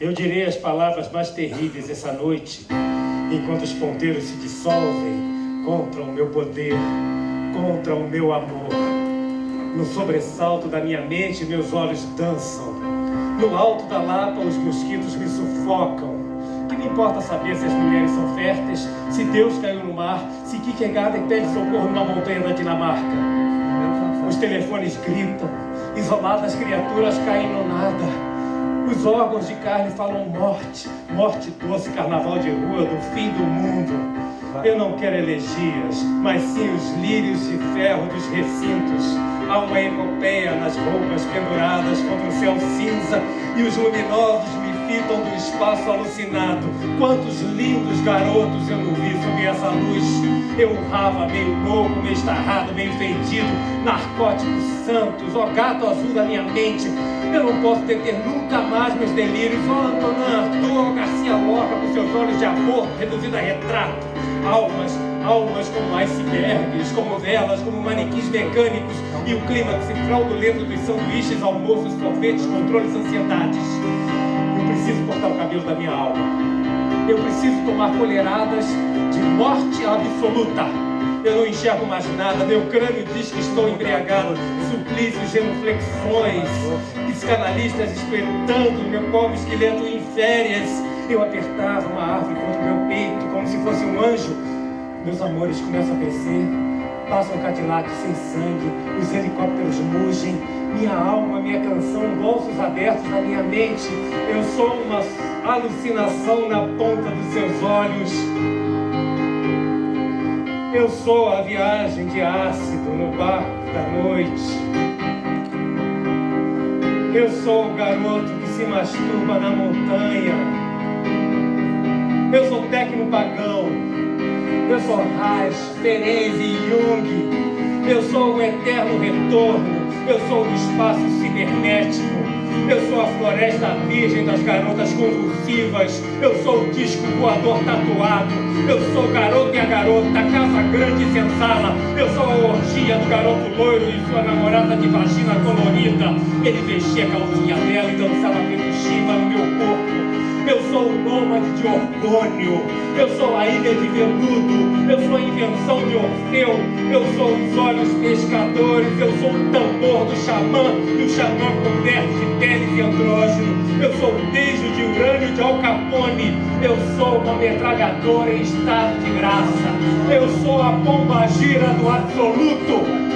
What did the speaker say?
Eu direi as palavras mais terríveis essa noite, enquanto os ponteiros se dissolvem contra o meu poder, contra o meu amor. No sobressalto da minha mente, meus olhos dançam. No alto da lapa, os mosquitos me sufocam. Que me importa saber se as mulheres são férteis, se Deus caiu no mar, se Kierkegaard pede socorro numa montanha da Dinamarca. Os telefones gritam, isoladas criaturas caem no nada. Os órgãos de carne falam morte, morte doce, carnaval de rua, do fim do mundo. Eu não quero elegias, mas sim os lírios de ferro dos recintos. Há uma epopeia nas roupas penduradas contra o céu cinza e os luminosos do espaço alucinado. Quantos lindos garotos eu não vi sob essa luz. Eu urrava meio louco, meio estarrado, meio fedido. Narcóticos santos, ó gato azul da minha mente. Eu não posso deter nunca mais meus delírios. Ó Antonin Arthur, Garcia Lorca, com seus olhos de amor reduzido a retrato. Almas, almas como icebergs, como velas, como manequins mecânicos. E o clímax fraudulento dos sanduíches, almoços, sorvetes, controles, ansiedades. Preciso cortar o cabelo da minha alma. Eu preciso tomar colheradas de morte absoluta. Eu não enxergo mais nada, meu crânio diz que estou embriagado. Suplícios, genuflexões, psicanalistas espetando meu pobre esqueleto em férias. Eu apertava uma árvore contra o meu peito, como se fosse um anjo. Meus amores começam a descer, passam Cadillac sem sangue, os helicópteros mugem, minha alma, minha canção, bolsos abertos na minha mente. Eu sou uma alucinação na ponta dos seus olhos. Eu sou a viagem de ácido no barco da noite. Eu sou o garoto que se masturba na montanha. Eu sou tecno pagão. Eu sou Reich, Ferenc e Jung. Eu sou o eterno retorno. Eu sou o espaço cibernético. Eu sou a floresta virgem das garotas convulsivas. Eu sou o disco voador tatuado. Eu sou o garoto e a garota, casa grande e senzala. Eu sou a orgia do garoto loiro e sua namorada de vagina colorida. Ele vestia a calcinha dela e dançava petuchiva no meu corpo. Eu sou o nômade de orgônio. Eu sou a ilha de veludo. Eu sou a invenção de Orfeu. Eu sou os olhos pescadores. Eu sou o tambor do xamã. E o xamã converte de peles e andrógeno. Eu sou o beijo de urânio de Al Capone. Eu sou uma metralhadora em estado de graça. Eu sou a pomba gira do absoluto.